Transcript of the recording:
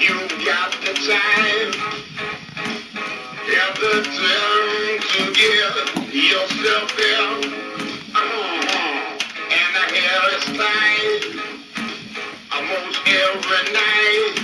you've got the time. Have the time to give yourself help. Uh-huh. Mm-hmm. And I hear it's time almost every night.